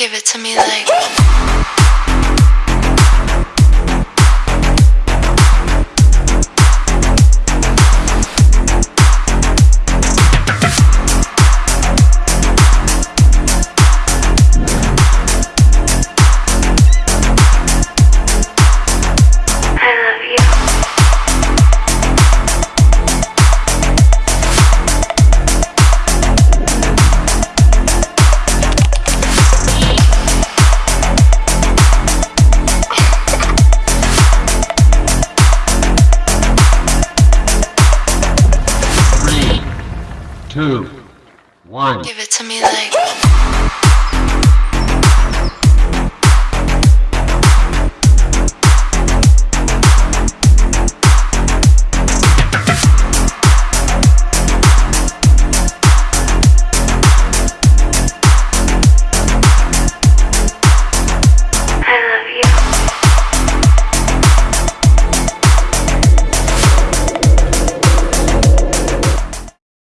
Give it to me like. Two, one. Give it to me like.